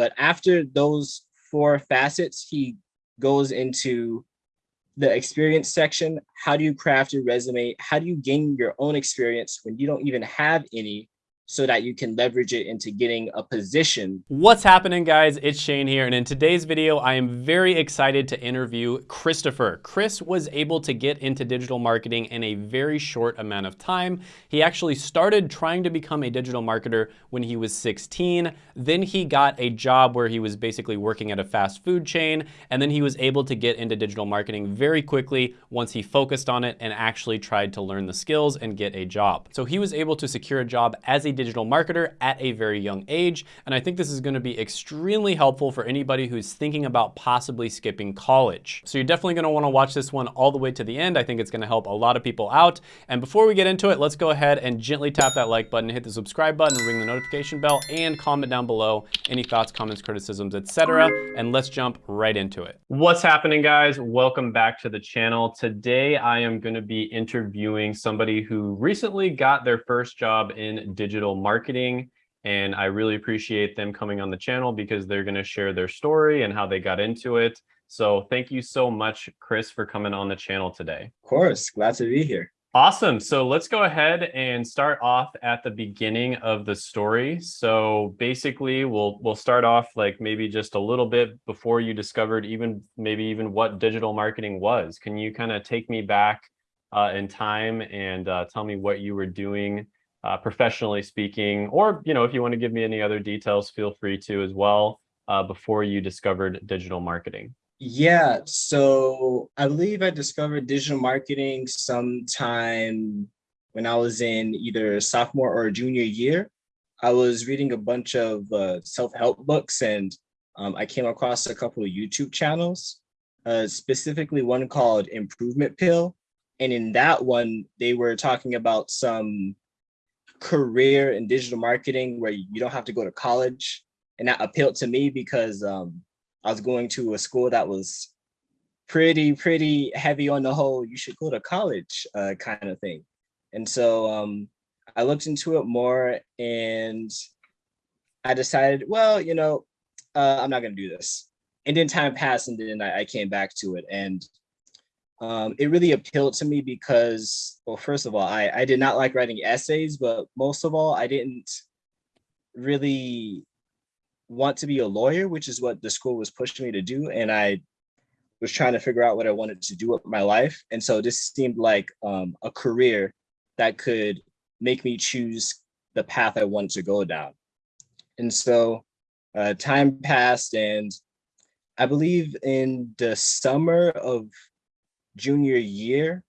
but after those four facets, he goes into the experience section. How do you craft your resume? How do you gain your own experience when you don't even have any so that you can leverage it into getting a position. What's happening guys? It's Shane here. And in today's video, I am very excited to interview Christopher. Chris was able to get into digital marketing in a very short amount of time. He actually started trying to become a digital marketer when he was 16. Then he got a job where he was basically working at a fast food chain. And then he was able to get into digital marketing very quickly once he focused on it and actually tried to learn the skills and get a job. So he was able to secure a job as a digital marketer at a very young age. And I think this is gonna be extremely helpful for anybody who's thinking about possibly skipping college. So you're definitely gonna wanna watch this one all the way to the end. I think it's gonna help a lot of people out. And before we get into it, let's go ahead and gently tap that like button, hit the subscribe button, ring the notification bell, and comment down below any thoughts, comments, criticisms, etc. And let's jump right into it. What's happening, guys? Welcome back to the channel. Today, I am gonna be interviewing somebody who recently got their first job in digital digital marketing. And I really appreciate them coming on the channel because they're going to share their story and how they got into it. So thank you so much, Chris, for coming on the channel today. Of course, glad to be here. Awesome. So let's go ahead and start off at the beginning of the story. So basically, we'll we'll start off like maybe just a little bit before you discovered even maybe even what digital marketing was. Can you kind of take me back uh, in time and uh, tell me what you were doing uh, professionally speaking, or you know, if you want to give me any other details, feel free to as well uh, before you discovered digital marketing. Yeah, so I believe I discovered digital marketing sometime when I was in either sophomore or junior year. I was reading a bunch of uh, self-help books and um, I came across a couple of YouTube channels, uh, specifically one called Improvement Pill. And in that one, they were talking about some career in digital marketing where you don't have to go to college. And that appealed to me because um, I was going to a school that was pretty, pretty heavy on the whole, you should go to college uh, kind of thing. And so um, I looked into it more and I decided, well, you know, uh, I'm not going to do this. And then time passed and then I, I came back to it. And um, it really appealed to me because, well, first of all, I, I did not like writing essays, but most of all, I didn't really want to be a lawyer, which is what the school was pushing me to do. And I was trying to figure out what I wanted to do with my life. And so this seemed like um, a career that could make me choose the path I wanted to go down. And so uh, time passed and I believe in the summer of junior year,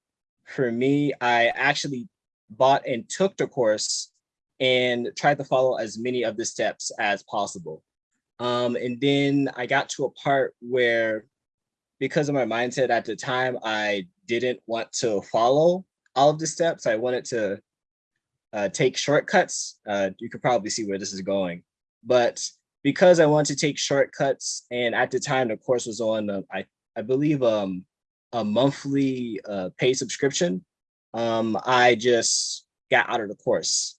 for me, I actually bought and took the course and tried to follow as many of the steps as possible. Um, and then I got to a part where, because of my mindset at the time, I didn't want to follow all of the steps. I wanted to uh, take shortcuts. Uh, you could probably see where this is going. But because I wanted to take shortcuts, and at the time the course was on, uh, I, I believe um, a monthly uh, pay subscription, um, I just got out of the course.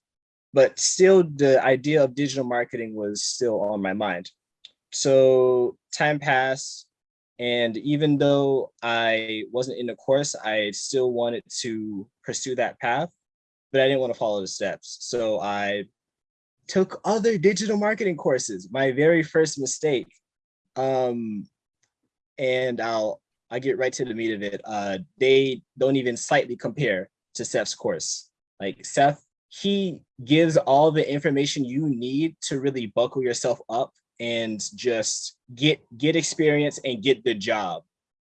But still, the idea of digital marketing was still on my mind. So time passed, and even though I wasn't in the course, I still wanted to pursue that path, but I didn't want to follow the steps. So I took other digital marketing courses, my very first mistake. Um, and I'll I get right to the meat of it. Uh, they don't even slightly compare to Seth's course. Like Seth, he gives all the information you need to really buckle yourself up and just get get experience and get the job.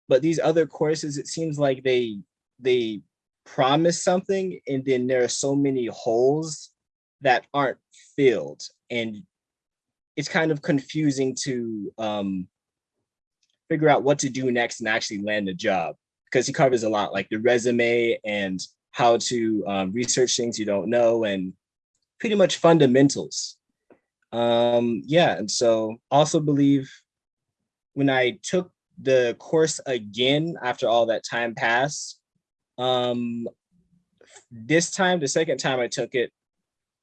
But these other courses, it seems like they they promise something and then there are so many holes that aren't filled and it's kind of confusing to um, figure out what to do next and actually land a job because he covers a lot like the resume and how to um, research things you don't know and pretty much fundamentals. Um, yeah, and so also believe when I took the course again after all that time passed, um, this time, the second time I took it,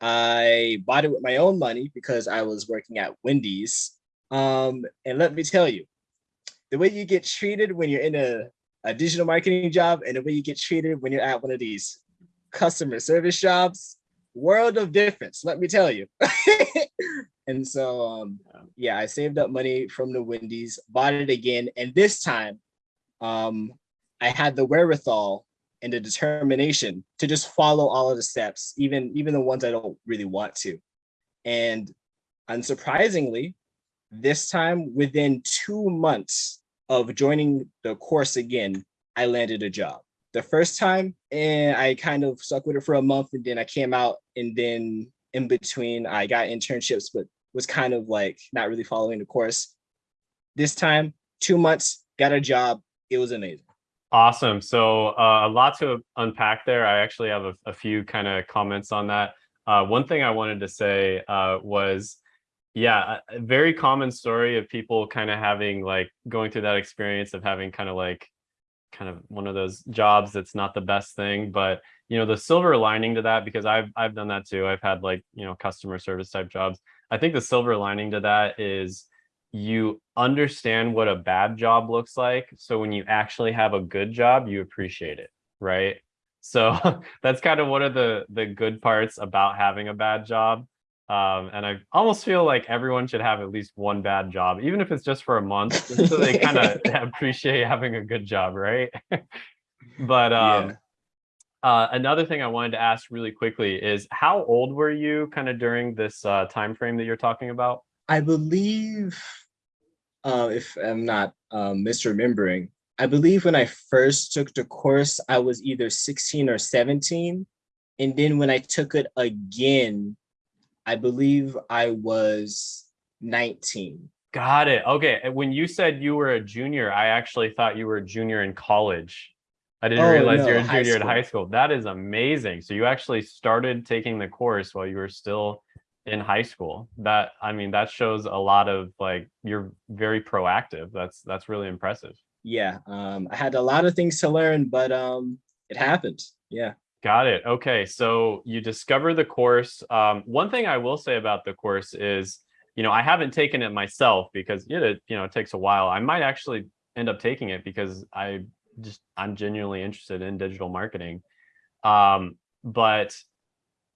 I bought it with my own money because I was working at Wendy's Um, and let me tell you, the way you get treated when you're in a, a digital marketing job and the way you get treated when you're at one of these customer service jobs, world of difference, let me tell you. and so, um, yeah, I saved up money from the Wendy's, bought it again. And this time, um, I had the wherewithal and the determination to just follow all of the steps, even, even the ones I don't really want to. And unsurprisingly, this time within two months of joining the course again, I landed a job. The first time, and I kind of stuck with it for a month and then I came out and then in between I got internships, but was kind of like not really following the course. This time, two months, got a job. It was amazing. Awesome. So uh, a lot to unpack there. I actually have a, a few kind of comments on that. Uh, one thing I wanted to say uh, was yeah, a very common story of people kind of having like going through that experience of having kind of like kind of one of those jobs that's not the best thing, but you know, the silver lining to that because I've I've done that too. I've had like, you know, customer service type jobs. I think the silver lining to that is you understand what a bad job looks like. So when you actually have a good job, you appreciate it, right? So that's kind of one of the the good parts about having a bad job um, and I almost feel like everyone should have at least one bad job, even if it's just for a month, so they kind of appreciate having a good job, right? but um, yeah. uh, another thing I wanted to ask really quickly is how old were you kind of during this uh, time frame that you're talking about? I believe, uh, if I'm not um, misremembering, I believe when I first took the course, I was either 16 or 17. And then when I took it again, I believe I was 19. Got it. Okay. When you said you were a junior, I actually thought you were a junior in college. I didn't oh, realize no, you're a junior in high school. That is amazing. So you actually started taking the course while you were still in high school. That I mean, that shows a lot of like you're very proactive. That's that's really impressive. Yeah. Um, I had a lot of things to learn, but um, it happened. Yeah. Got it. Okay, so you discover the course. Um, one thing I will say about the course is, you know, I haven't taken it myself because it, you know, it takes a while. I might actually end up taking it because I just I'm genuinely interested in digital marketing. Um, but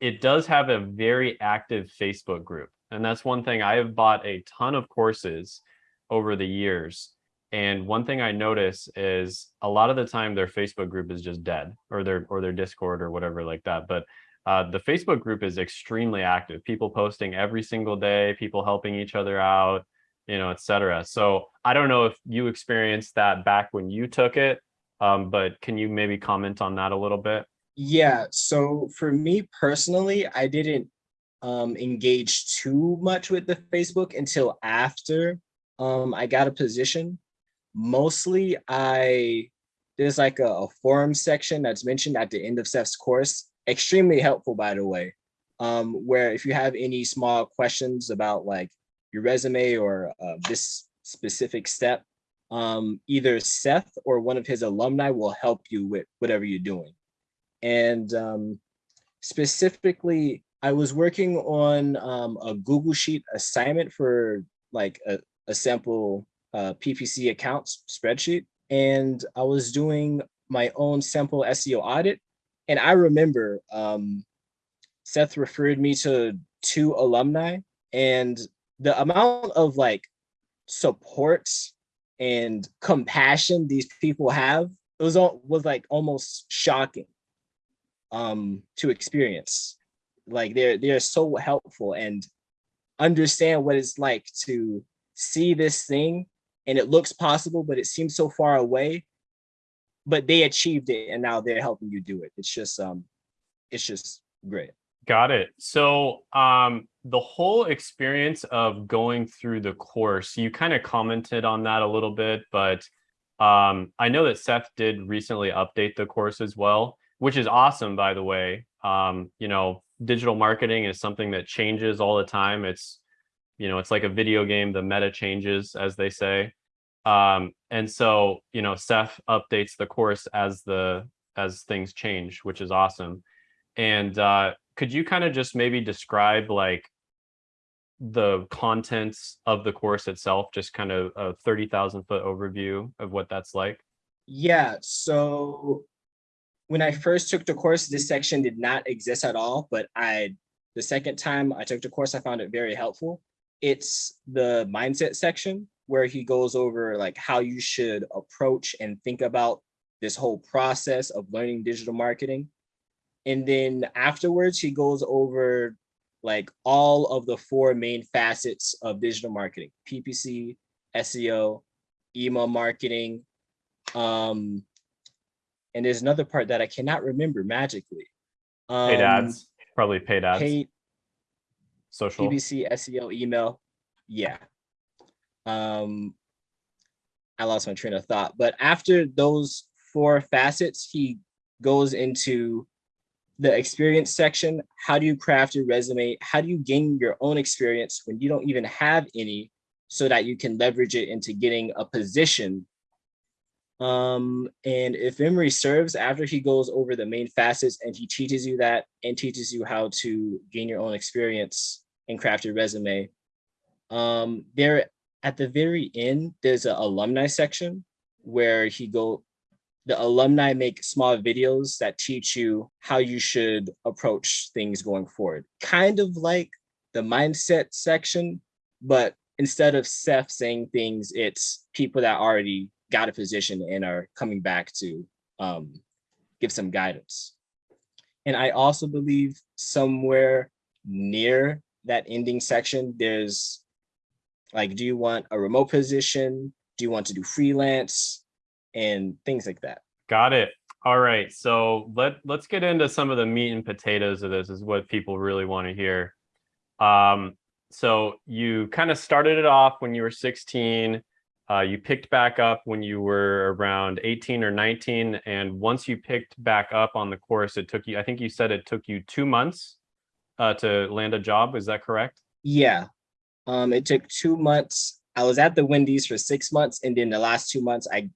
it does have a very active Facebook group, and that's one thing I have bought a ton of courses over the years and one thing I notice is a lot of the time their Facebook group is just dead or their or their Discord or whatever like that. But uh, the Facebook group is extremely active. People posting every single day, people helping each other out, you know, etc. So I don't know if you experienced that back when you took it, um, but can you maybe comment on that a little bit? Yeah. So for me personally, I didn't um, engage too much with the Facebook until after um, I got a position mostly I, there's like a, a, forum section that's mentioned at the end of Seth's course, extremely helpful, by the way, um, where if you have any small questions about like your resume or uh, this specific step, um, either Seth or one of his alumni will help you with whatever you're doing. And um, specifically, I was working on um, a Google Sheet assignment for like a, a sample uh, PPC accounts spreadsheet. And I was doing my own sample SEO audit. And I remember um, Seth referred me to two alumni and the amount of like support and compassion these people have it was all was like almost shocking um to experience like they're they're so helpful and understand what it's like to see this thing and it looks possible, but it seems so far away. But they achieved it and now they're helping you do it. It's just um it's just great. Got it. So um the whole experience of going through the course, you kind of commented on that a little bit, but um I know that Seth did recently update the course as well, which is awesome by the way. Um, you know, digital marketing is something that changes all the time. It's you know, it's like a video game, the meta changes, as they say. Um, and so, you know, Seth updates the course as the as things change, which is awesome. And uh, could you kind of just maybe describe like the contents of the course itself, just kind of a 30,000 foot overview of what that's like? Yeah, so when I first took the course, this section did not exist at all, but I, the second time I took the course, I found it very helpful. It's the mindset section where he goes over like how you should approach and think about this whole process of learning digital marketing. And then afterwards, he goes over like all of the four main facets of digital marketing, PPC, SEO, email marketing. Um, and there's another part that I cannot remember magically. Um, Paid ads, probably paid ads, Paid social. PPC, SEO, email. Yeah. Um, I lost my train of thought, but after those four facets, he goes into the experience section. How do you craft your resume? How do you gain your own experience when you don't even have any so that you can leverage it into getting a position? Um, and if memory serves, after he goes over the main facets and he teaches you that and teaches you how to gain your own experience and craft your resume, um, there at the very end, there's an alumni section where he go the alumni make small videos that teach you how you should approach things going forward. Kind of like the mindset section, but instead of Seth saying things, it's people that already got a position and are coming back to um, give some guidance. And I also believe somewhere near that ending section, there's like, do you want a remote position? Do you want to do freelance? and things like that. Got it. All right. So let let's get into some of the meat and potatoes of this is what people really want to hear. Um, so you kind of started it off when you were 16. Uh, you picked back up when you were around 18 or 19. And once you picked back up on the course, it took you, I think you said it took you two months uh, to land a job. Is that correct? Yeah. Um, it took two months. I was at the Wendy's for six months. And then the last two months, I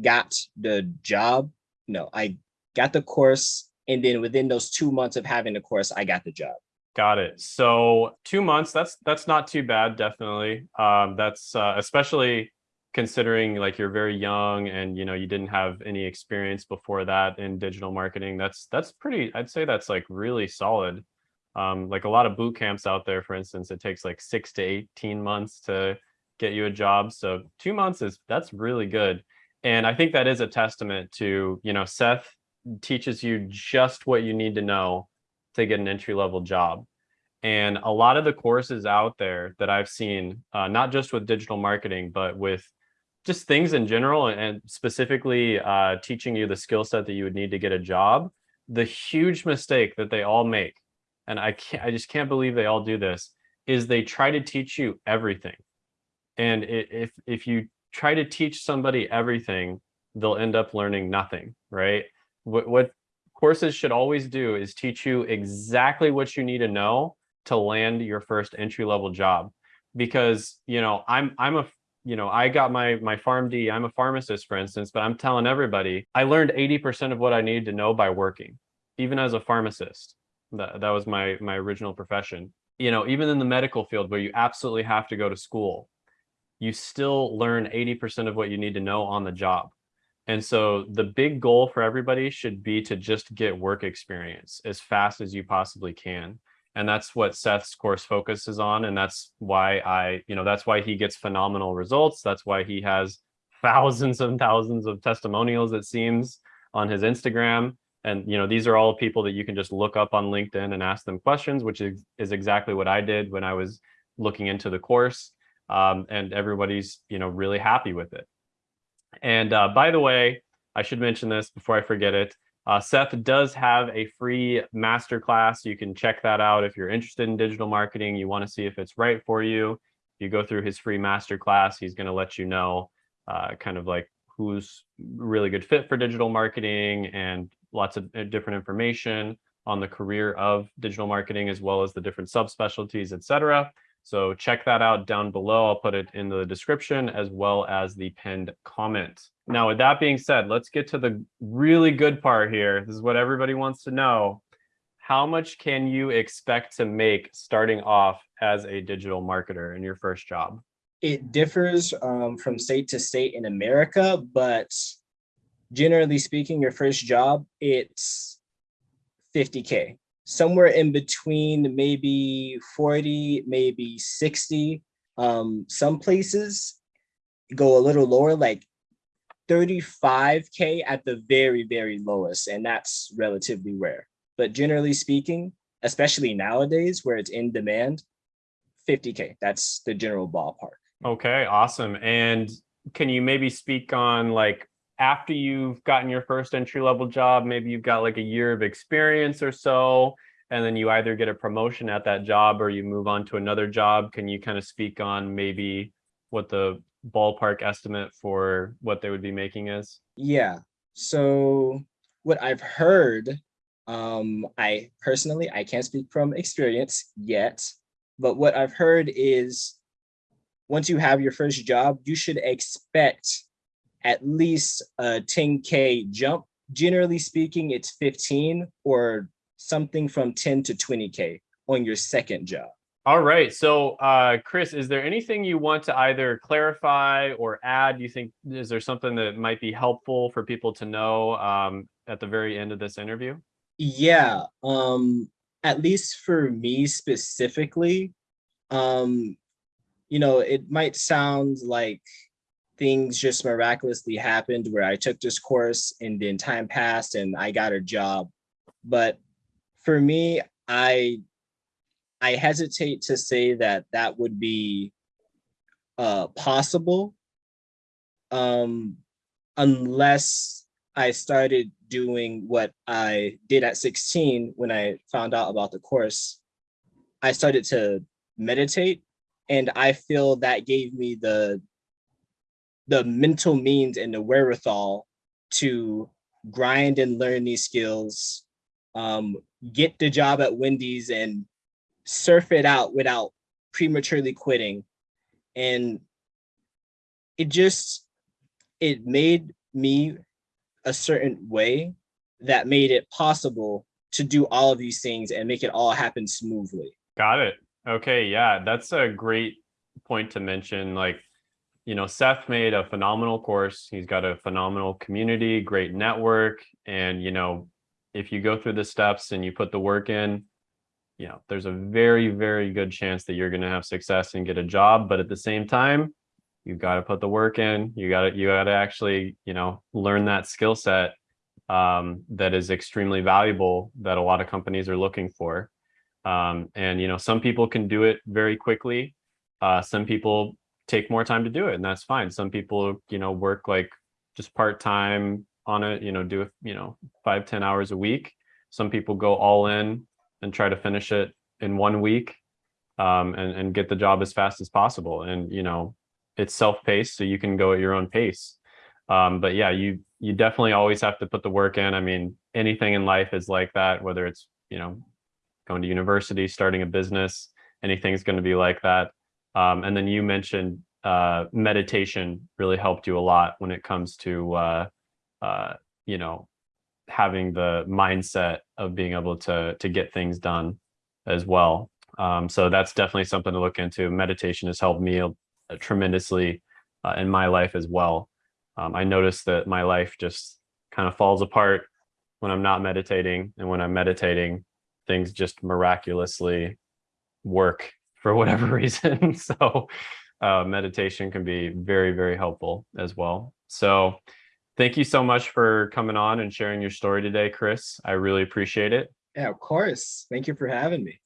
got the job. No, I got the course. And then within those two months of having the course, I got the job. Got it. So two months, that's that's not too bad, definitely. Um, that's uh, especially considering like you're very young and you know you didn't have any experience before that in digital marketing. That's that's pretty, I'd say that's like really solid. Um, like a lot of boot camps out there, for instance, it takes like six to 18 months to get you a job. So two months is that's really good. And I think that is a testament to, you know, Seth teaches you just what you need to know to get an entry level job. And a lot of the courses out there that I've seen, uh, not just with digital marketing, but with just things in general and specifically uh, teaching you the skill set that you would need to get a job, the huge mistake that they all make, and I can't, I just can't believe they all do this, is they try to teach you everything. And if if you try to teach somebody everything, they'll end up learning nothing, right? What, what courses should always do is teach you exactly what you need to know to land your first entry level job. Because, you know, I'm, I'm a, you know, I got my, my PharmD, I'm a pharmacist, for instance, but I'm telling everybody, I learned 80% of what I needed to know by working, even as a pharmacist. That, that was my, my original profession. You know, even in the medical field where you absolutely have to go to school, you still learn 80% of what you need to know on the job. And so the big goal for everybody should be to just get work experience as fast as you possibly can. And that's what Seth's course focuses on. And that's why I, you know, that's why he gets phenomenal results. That's why he has thousands and thousands of testimonials, it seems, on his Instagram. And, you know, these are all people that you can just look up on LinkedIn and ask them questions, which is, is exactly what I did when I was looking into the course um, and everybody's you know really happy with it. And uh, by the way, I should mention this before I forget it. Uh, Seth does have a free masterclass. You can check that out if you're interested in digital marketing. You want to see if it's right for you. You go through his free masterclass. He's going to let you know uh, kind of like who's really good fit for digital marketing and lots of uh, different information on the career of digital marketing as well as the different subspecialties, et cetera. So check that out down below. I'll put it in the description as well as the pinned comment. Now, with that being said, let's get to the really good part here. This is what everybody wants to know. how much can you expect to make starting off as a digital marketer in your first job? It differs um, from state to state in America, but generally speaking, your first job, it's 50K. Somewhere in between maybe 40, maybe 60. Um, some places go a little lower, like 35K at the very, very lowest, and that's relatively rare. But generally speaking, especially nowadays where it's in demand, 50K, that's the general ballpark. Okay, awesome. And can you maybe speak on like after you've gotten your first entry level job, maybe you've got like a year of experience or so, and then you either get a promotion at that job or you move on to another job. Can you kind of speak on maybe what the ballpark estimate for what they would be making is? Yeah. So what I've heard, um, I personally, I can't speak from experience yet, but what I've heard is once you have your first job, you should expect at least a 10K jump. Generally speaking, it's 15 or something from 10 to 20K on your second job. All right. So, uh, Chris, is there anything you want to either clarify or add? Do you think is there something that might be helpful for people to know um, at the very end of this interview? Yeah. Um, at least for me specifically, um, you know, it might sound like things just miraculously happened where I took this course and then time passed and I got a job. But for me, I I hesitate to say that that would be uh, possible um, unless I started doing what I did at 16 when I found out about the course. I started to meditate and I feel that gave me the the mental means and the wherewithal to grind and learn these skills, um, get the job at Wendy's and surf it out without prematurely quitting. And it just, it made me a certain way that made it possible to do all of these things and make it all happen smoothly. Got it. Okay. Yeah, that's a great point to mention. Like, you know, Seth made a phenomenal course. He's got a phenomenal community, great network. And, you know, if you go through the steps and you put the work in, you know, there's a very, very good chance that you're going to have success and get a job. But at the same time, you've got to put the work in. You got to, you got to actually, you know, learn that skill set um, that is extremely valuable that a lot of companies are looking for. Um, and, you know, some people can do it very quickly. Uh, some people take more time to do it and that's fine. Some people, you know, work like just part-time on it, you know, do you know, five ten hours a week. Some people go all in and try to finish it in one week um, and, and get the job as fast as possible. And, you know, it's self-paced, so you can go at your own pace. Um, but yeah, you, you definitely always have to put the work in. I mean, anything in life is like that, whether it's, you know, going to university, starting a business, anything's going to be like that. Um, and then you mentioned uh, meditation really helped you a lot when it comes to, uh, uh, you know, having the mindset of being able to to get things done as well. Um, so that's definitely something to look into. Meditation has helped me uh, tremendously uh, in my life as well. Um, I noticed that my life just kind of falls apart when I'm not meditating, and when I'm meditating, things just miraculously work for whatever reason. so uh, meditation can be very, very helpful as well. So thank you so much for coming on and sharing your story today, Chris. I really appreciate it. Yeah, of course. Thank you for having me.